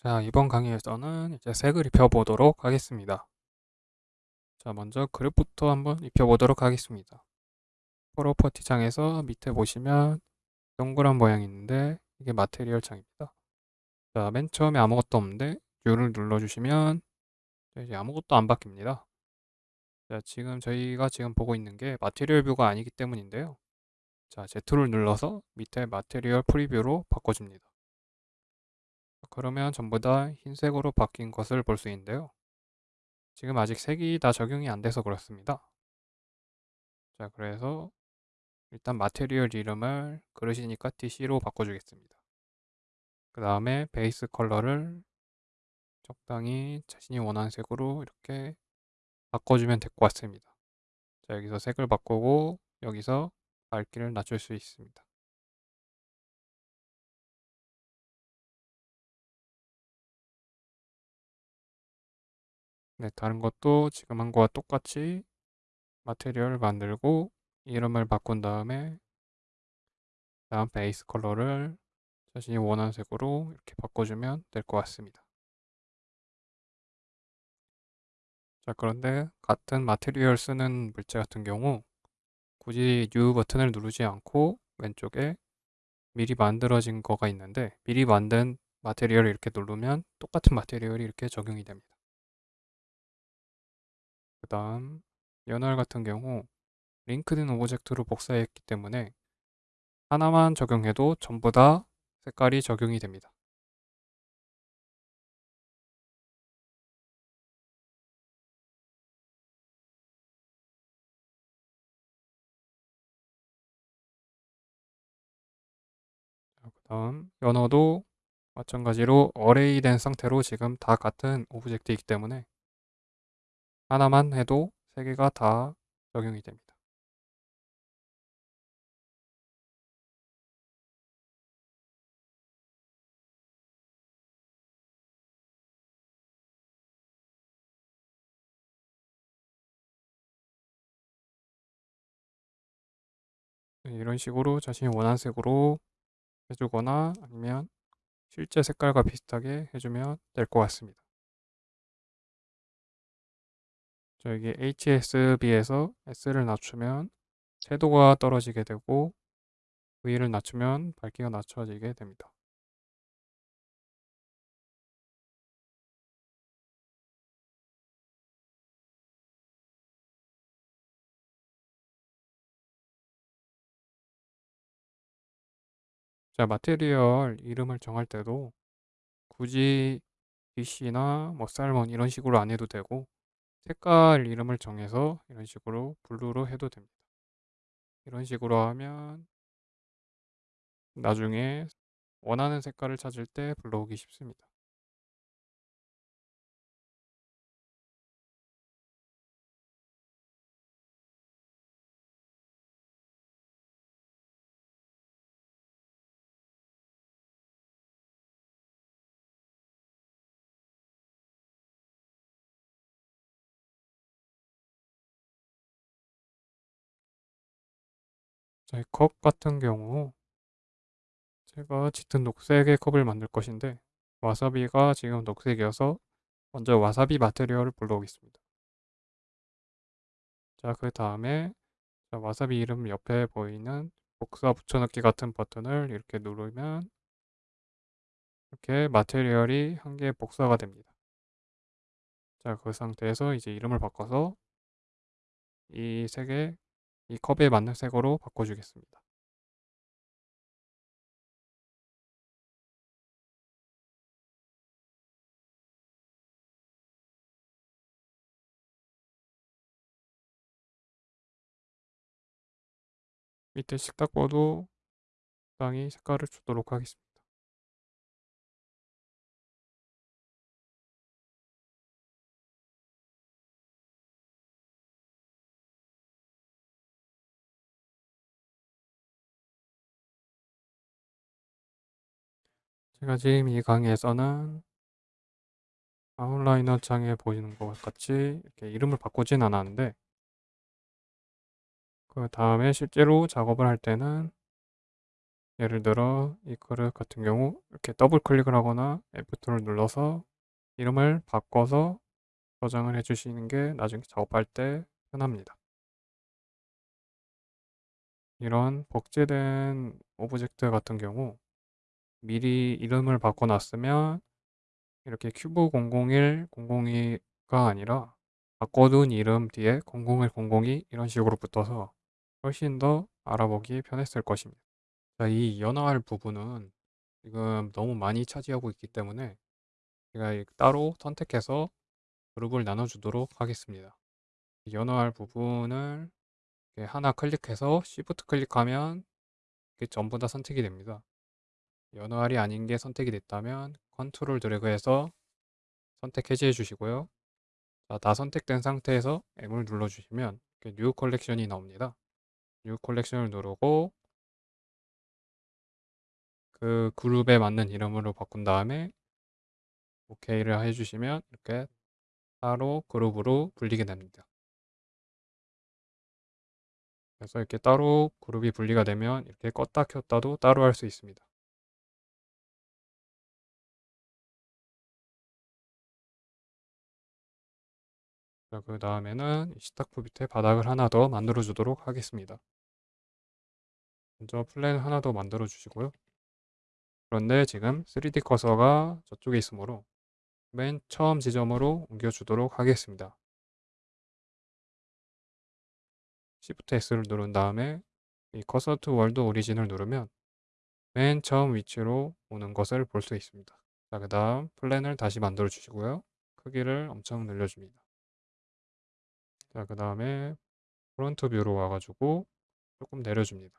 자, 이번 강의에서는 이제 색을 입혀보도록 하겠습니다. 자, 먼저 그릇부터 한번 입혀보도록 하겠습니다. property 창에서 밑에 보시면 동그란 모양이 있는데 이게 material 창입니다. 자, 맨 처음에 아무것도 없는데 U를 눌러주시면 이제 아무것도 안 바뀝니다. 자, 지금 저희가 지금 보고 있는 게 material view가 아니기 때문인데요. 자, Z를 눌러서 밑에 material preview로 바꿔줍니다. 그러면 전부 다 흰색으로 바뀐 것을 볼 수 있는데요. 지금 아직 색이 다 적용이 안 돼서 그렇습니다. 자, 그래서 일단 마테리얼 이름을 그릇이니까 TC로 바꿔주겠습니다. 그 다음에 베이스 컬러를 적당히 자신이 원하는 색으로 이렇게 바꿔주면 될 것 같습니다. 자, 여기서 색을 바꾸고 여기서 밝기를 낮출 수 있습니다. 네, 다른 것도 지금 한 거와 똑같이 material을 만들고 이름을 바꾼 다음에 다음 base color를 자신이 원하는 색으로 이렇게 바꿔주면 될 것 같습니다. 자, 그런데 같은 material 쓰는 물체 같은 경우 굳이 new 버튼을 누르지 않고 왼쪽에 미리 만들어진 거가 있는데 미리 만든 material을 이렇게 누르면 똑같은 material이 이렇게 적용이 됩니다. 그 다음 연어알 같은 경우 linked object로 복사했기 때문에 하나만 적용해도 전부 다 색깔이 적용이 됩니다. 그 다음 연어도 마찬가지로 array 된 상태로 지금 다 같은 object이기 때문에 하나만 해도 세 개가 다 적용이 됩니다. 네, 이런 식으로 자신이 원하는 색으로 해주거나 아니면 실제 색깔과 비슷하게 해주면 될 것 같습니다. 자, 여기 HSB에서 S를 낮추면 채도가 떨어지게 되고 V를 낮추면 밝기가 낮춰지게 됩니다. 자, 마테리얼 이름을 정할 때도 굳이 BC나 뭐 살몬 이런 식으로 안 해도 되고 색깔 이름을 정해서 이런 식으로 블루로 해도 됩니다. 이런 식으로 하면 나중에 원하는 색깔을 찾을 때 불러오기 쉽습니다. 자, 이컵 같은 경우 제가 짙은 녹색의 컵을 만들 것인데 와사비가 지금 녹색이어서 먼저 와사비 마테리얼을 불러오겠습니다. 자, 그 다음에 와사비 이름 옆에 보이는 복사 붙여넣기 같은 버튼을 이렇게 누르면 이렇게 마테리얼이 한 개 복사가 됩니다. 자, 그 상태에서 이제 이름을 바꿔서 이 색에 이 컵에 맞는 색으로 바꿔주겠습니다. 밑에 식탁보도 적당히 색깔을 주도록 하겠습니다. 제가 지금 이 강의에서는 outliner 창에 보이는 것 같이 이렇게 이름을 바꾸진 않았는데 그 다음에 실제로 작업을 할 때는 예를 들어 이 그릇 같은 경우 이렇게 더블 클릭을 하거나 F2를 눌러서 이름을 바꿔서 저장을 해 주시는 게 나중에 작업할 때 편합니다. 이런 복제된 object 같은 경우 미리 이름을 바꿔 놨으면 이렇게 큐브 001, 002가 아니라 바꿔둔 이름 뒤에 001, 002 이런 식으로 붙어서 훨씬 더 알아보기 편했을 것입니다. 자, 이 연어알 부분은 지금 너무 많이 차지하고 있기 때문에 제가 이 따로 선택해서 그룹을 나눠주도록 하겠습니다. 연어알 부분을 하나 클릭해서 Shift 클릭하면 전부 다 선택이 됩니다. 연어알이 아닌 게 선택이 됐다면 컨트롤 드래그해서 선택 해제해 주시고요. 자, 다 선택된 상태에서 M을 눌러주시면 New Collection이 나옵니다. New Collection을 누르고 그 그룹에 맞는 이름으로 바꾼 다음에 OK를 해주시면 이렇게 따로 그룹으로 분리게 됩니다. 그래서 이렇게 따로 그룹이 분리가 되면 이렇게 껐다 켰다도 따로 할 수 있습니다. 그 다음에는 시탁부 밑에 바닥을 하나 더 만들어 주도록 하겠습니다. 먼저 플랜 하나 더 만들어 주시고요. 그런데 지금 3D 커서가 저쪽에 있으므로 맨 처음 지점으로 옮겨 주도록 하겠습니다. Shift S를 누른 다음에 이 Cursor to World Origin을 누르면 맨 처음 위치로 오는 것을 볼 수 있습니다. 자, 그 다음 Plane을 다시 만들어 주시고요. 크기를 엄청 늘려줍니다. 자, 그 다음에 Front View로 와가지고 조금 내려줍니다.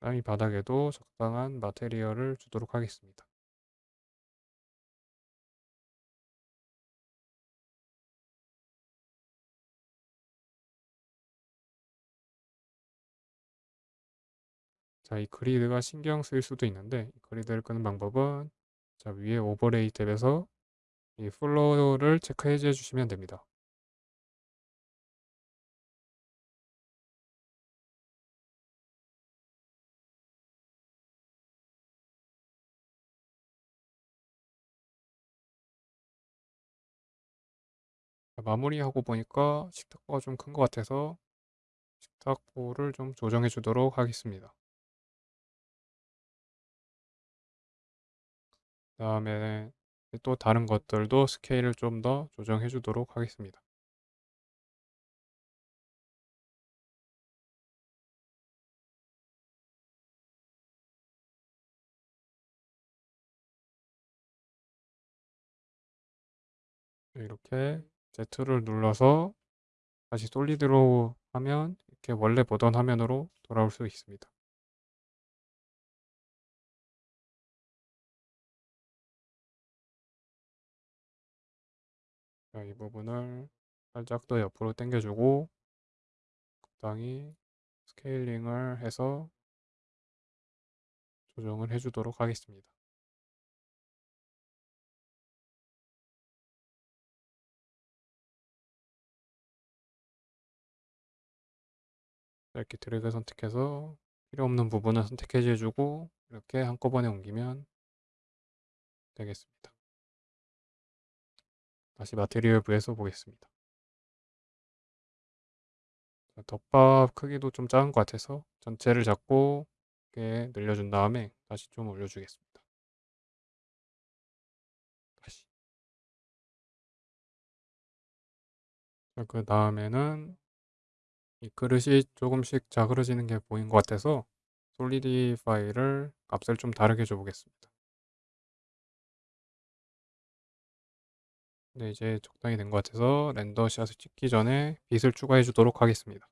땅이 바닥에도 적당한 마테리얼을 주도록 하겠습니다. 자, 이 그리드가 신경 쓰일 수도 있는데 그리드를 끄는 방법은 자, 위에 Overlay 탭에서 이 Floor를 체크해 주시면 됩니다. 마무리하고 보니까 식탁보가 좀 큰 것 같아서 식탁보를 좀 조정해 주도록 하겠습니다. 다음에 또 다른 것들도 스케일을 좀 더 조정해 주도록 하겠습니다. 이렇게 Z를 눌러서 다시 솔리드로 하면 이렇게 원래 보던 화면으로 돌아올 수 있습니다. 자, 이 부분을 살짝 더 옆으로 당겨주고 적당히 스케일링을 해서 조정을 해주도록 하겠습니다. 이렇게 드래그 선택해서 필요 없는 부분을 선택해 주고 이렇게 한꺼번에 옮기면 되겠습니다. 다시 마테리얼 부에서 보겠습니다. 덮밥 크기도 좀 작은 것 같아서 전체를 잡고 이렇게 늘려준 다음에 다시 좀 올려주겠습니다. 다시. 그 다음에는 이 그릇이 조금씩 자그러지는 게 보인 것 같아서 솔리디파이를 값을 좀 다르게 줘보겠습니다. 네, 이제 적당히 된 것 같아서 렌더 샷을 찍기 전에 빛을 추가해 주도록 하겠습니다.